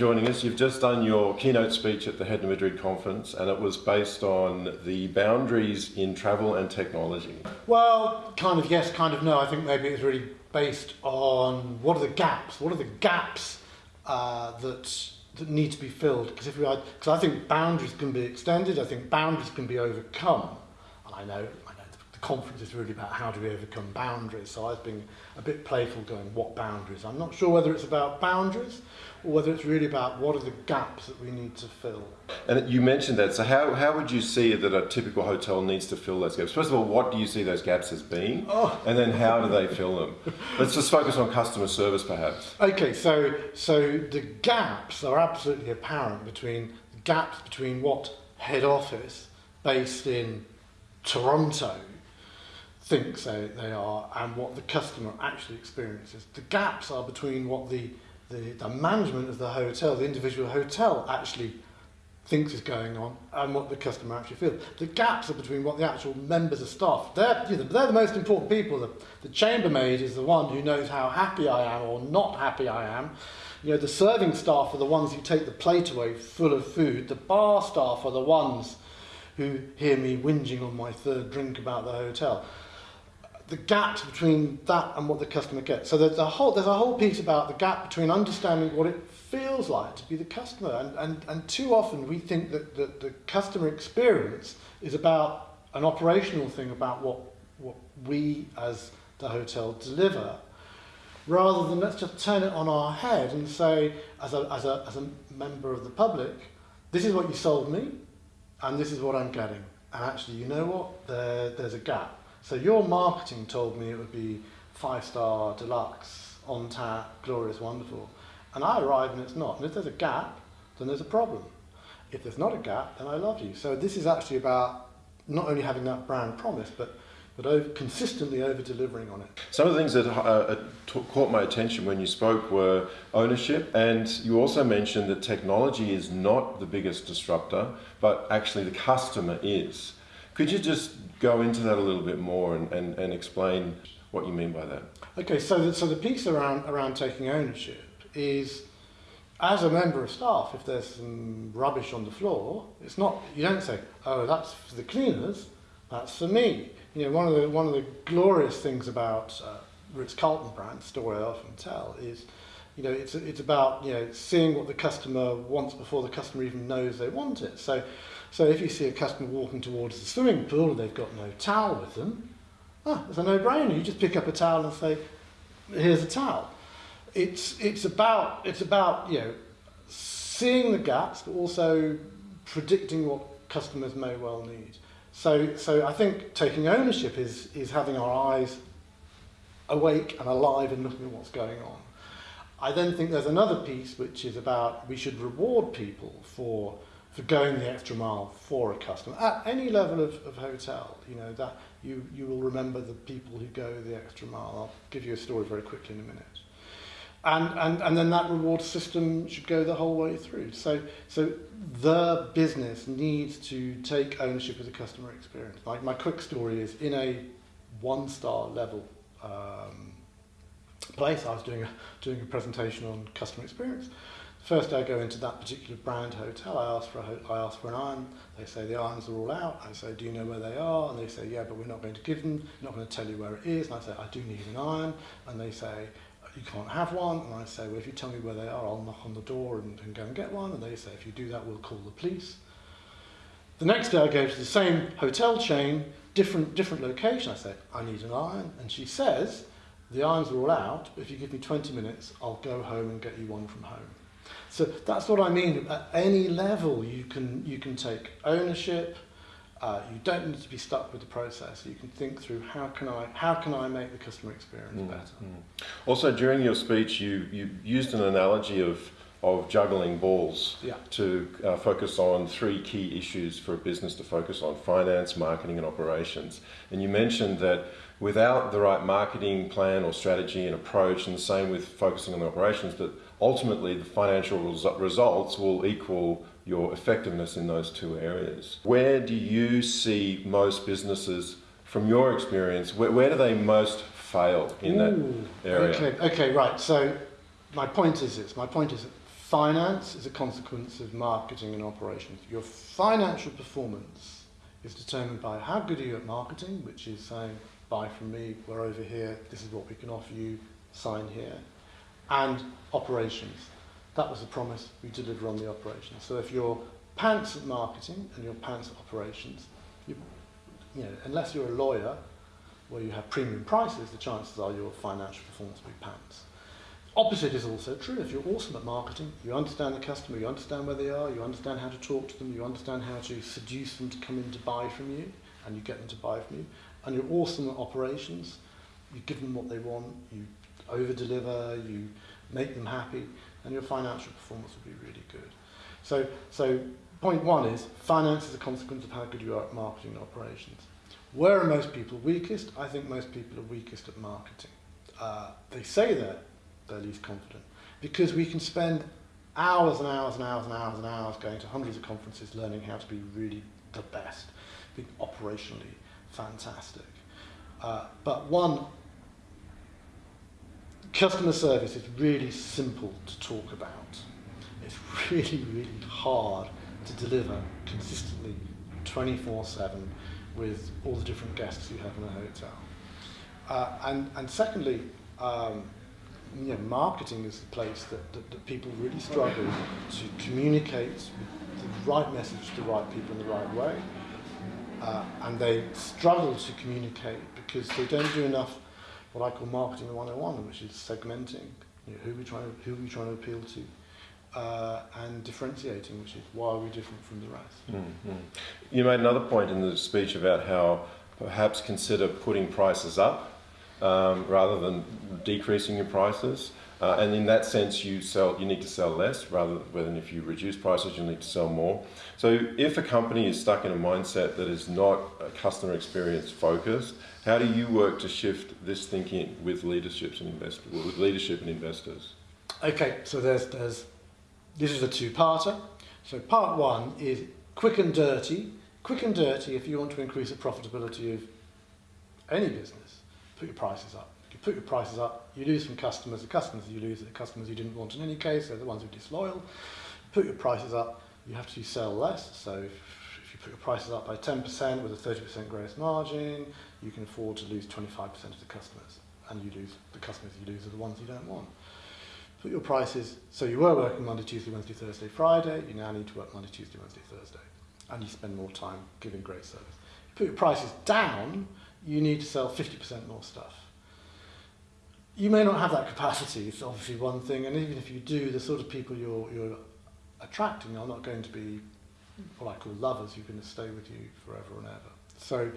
joining us. You've just done your keynote speech at the Head to Madrid conference, and it was based on the boundaries in travel and technology. Well, kind of yes, kind of no. I think maybe it's really based on what are the gaps? What are the gaps uh, that that need to be filled? Because if we, because I think boundaries can be extended. I think boundaries can be overcome. And I know conference is really about how do we overcome boundaries. So I was being a bit playful going, what boundaries? I'm not sure whether it's about boundaries or whether it's really about what are the gaps that we need to fill. And you mentioned that, so how, how would you see that a typical hotel needs to fill those gaps? First of all, what do you see those gaps as being? Oh. And then how do they fill them? Let's just focus on customer service perhaps. Okay, so, so the gaps are absolutely apparent between the gaps between what head office based in Toronto thinks they, they are and what the customer actually experiences. The gaps are between what the, the, the management of the hotel, the individual hotel actually thinks is going on and what the customer actually feels. The gaps are between what the actual members of staff, they're, you know, they're the most important people. The, the chambermaid is the one who knows how happy I am or not happy I am. You know, the serving staff are the ones who take the plate away full of food. The bar staff are the ones who hear me whinging on my third drink about the hotel the gaps between that and what the customer gets. So there's a whole, there's a whole piece about the gap between understanding what it feels like to be the customer. And, and, and too often we think that, that the customer experience is about an operational thing about what, what we as the hotel deliver, rather than let's just turn it on our head and say, as a, as a, as a member of the public, this is what you sold me, and this is what I'm getting. And actually, you know what? There, there's a gap. So your marketing told me it would be five star deluxe, on tap, glorious, wonderful. And I arrive and it's not. And if there's a gap, then there's a problem. If there's not a gap, then I love you. So this is actually about not only having that brand promise, but but over, consistently over delivering on it. Some of the things that uh, uh caught my attention when you spoke were ownership, and you also mentioned that technology is not the biggest disruptor, but actually the customer is. Could you just go into that a little bit more and, and, and explain what you mean by that? Okay, so the, so the piece around, around taking ownership is as a member of staff, if there's some rubbish on the floor, it's not, you don't say, oh, that's for the cleaners, that's for me. You know, one of the, one of the glorious things about uh, Ritz-Carlton brand, story I often tell, is, you know, it's, it's about, you know, seeing what the customer wants before the customer even knows they want it. So so if you see a customer walking towards the swimming pool and they've got no towel with them, ah, it's a no-brainer. You just pick up a towel and say, here's a towel. It's, it's, about, it's about, you know, seeing the gaps, but also predicting what customers may well need. So, so I think taking ownership is, is having our eyes awake and alive and looking at what's going on. I then think there's another piece which is about we should reward people for for going the extra mile for a customer at any level of, of hotel. You know that you you will remember the people who go the extra mile. I'll give you a story very quickly in a minute. And, and, and then that reward system should go the whole way through. So, so the business needs to take ownership of the customer experience. My, my quick story is in a one-star level um, place, I was doing a, doing a presentation on customer experience. First I go into that particular brand hotel, I ask for a, I ask for an iron, they say the irons are all out, I say do you know where they are, and they say yeah but we're not going to give them, not going to tell you where it is, and I say I do need an iron, and they say you can't have one, and I say well if you tell me where they are I'll knock on the door and, and go and get one, and they say if you do that we'll call the police. The next day I go to the same hotel chain, different, different location, I say I need an iron, and she says the irons are all out, but if you give me 20 minutes I'll go home and get you one from home. So that's what I mean. At any level, you can you can take ownership. Uh, you don't need to be stuck with the process. You can think through how can I how can I make the customer experience mm, better. Mm. Also, during your speech, you you used an analogy of of juggling balls yeah. to uh, focus on three key issues for a business to focus on finance, marketing, and operations. And you mentioned that without the right marketing plan or strategy and approach, and the same with focusing on the operations, that ultimately the financial results will equal your effectiveness in those two areas. Where do you see most businesses, from your experience, where, where do they most fail in Ooh, that area? Okay, okay, right. So my point is this. My point is that finance is a consequence of marketing and operations. Your financial performance is determined by how good are you at marketing, which is saying, buy from me, we're over here, this is what we can offer you, sign here, and operations. That was a promise we deliver on the operations. So if you're pants at marketing and you're pants at operations, you, you know, unless you're a lawyer where you have premium prices, the chances are your financial performance will be pants. Opposite is also true. If you're awesome at marketing, you understand the customer, you understand where they are, you understand how to talk to them, you understand how to seduce them to come in to buy from you, and you get them to buy from you, and you're awesome at operations, you give them what they want, you over-deliver, you make them happy, and your financial performance will be really good. So, so point one is finance is a consequence of how good you are at marketing and operations. Where are most people weakest? I think most people are weakest at marketing. Uh, they say they're, they're least confident because we can spend hours and hours and hours and hours and hours going to hundreds of conferences learning how to be really the best, be operationally fantastic. Uh, but one, customer service is really simple to talk about. It's really, really hard to deliver consistently 24-7 with all the different guests you have in a hotel. Uh, and, and secondly, um, you know, marketing is the place that, that, that people really struggle to communicate the right message to the right people in the right way. Uh, and they struggle to communicate because they don't do enough what I call marketing 101, which is segmenting. You know, who, are we trying to, who are we trying to appeal to? uh, and differentiating, which is why are we're different from the rest. Mm -hmm. You made another point in the speech about how perhaps consider putting prices up um, rather than decreasing your prices. Uh, and in that sense, you sell. You need to sell less rather than if you reduce prices, you need to sell more. So, if a company is stuck in a mindset that is not customer experience focused, how do you work to shift this thinking with leaderships and with leadership and investors? Okay, so there's there's this is a two-parter. So part one is quick and dirty. Quick and dirty if you want to increase the profitability of any business, put your prices up. You put your prices up, you lose some customers. The customers you lose are the customers you didn't want in any case, they're the ones who are disloyal. Put your prices up, you have to sell less. So if, if you put your prices up by 10% with a 30% gross margin, you can afford to lose 25% of the customers. And you lose the customers you lose are the ones you don't want put your prices, so you were working Monday, Tuesday, Wednesday, Thursday, Friday, you now need to work Monday, Tuesday, Wednesday, Thursday. And you spend more time giving great service. You put your prices down, you need to sell 50% more stuff. You may not have that capacity, it's obviously one thing, and even if you do, the sort of people you're, you're attracting are not going to be what I call lovers who are going to stay with you forever and ever. So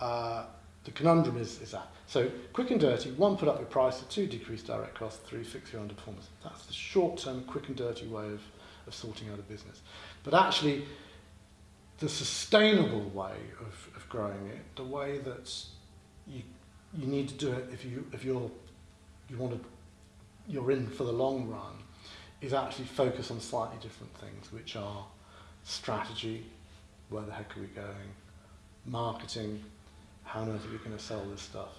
uh, the conundrum is, is that. So quick and dirty, one, put up your price, two, decrease direct costs, three, fix your underperformance. That's the short-term, quick and dirty way of, of sorting out a business. But actually, the sustainable way of, of growing it, the way that you, you need to do it if, you, if you're, you want to, you're in for the long run, is actually focus on slightly different things, which are strategy, where the heck are we going, marketing, how on earth are we going to sell this stuff?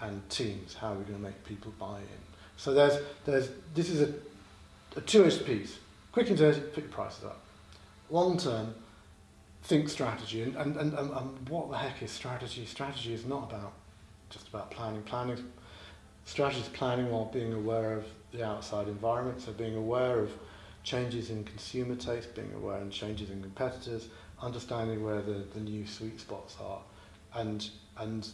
And teams, how are we going to make people buy in? So there's, there's, this is a, a two-edged piece. Quick and dirty, put your prices up. Long term, think strategy. And, and, and, and what the heck is strategy? Strategy is not about just about planning. Planning, strategy is planning while being aware of the outside environment. So being aware of changes in consumer taste, being aware of changes in competitors, understanding where the, the new sweet spots are, and and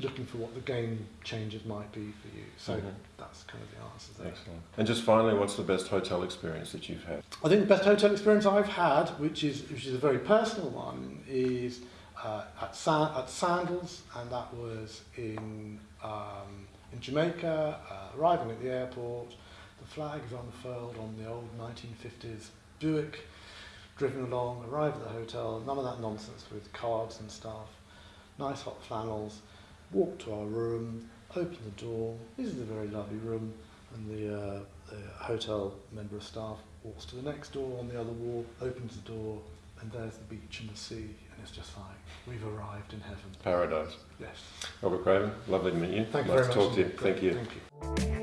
looking for what the game changes might be for you. So mm -hmm. that's kind of the answer there. Excellent. And just finally, what's the best hotel experience that you've had? I think the best hotel experience I've had, which is which is a very personal one, is uh, at, Sa at Sandals, and that was in um, in Jamaica. Uh, arriving at the airport, the flag is unfurled on the old 1950s Buick. Driven along, arrive at the hotel, none of that nonsense with cards and stuff nice hot flannels, walk to our room, open the door, this is a very lovely room, and the, uh, the hotel member of staff walks to the next door on the other wall, opens the door, and there's the beach and the sea, and it's just like, we've arrived in heaven. Paradise. Yes. Robert Craven, lovely to meet you. Thank nice you very to much. talk to you. Thank you. Thank you.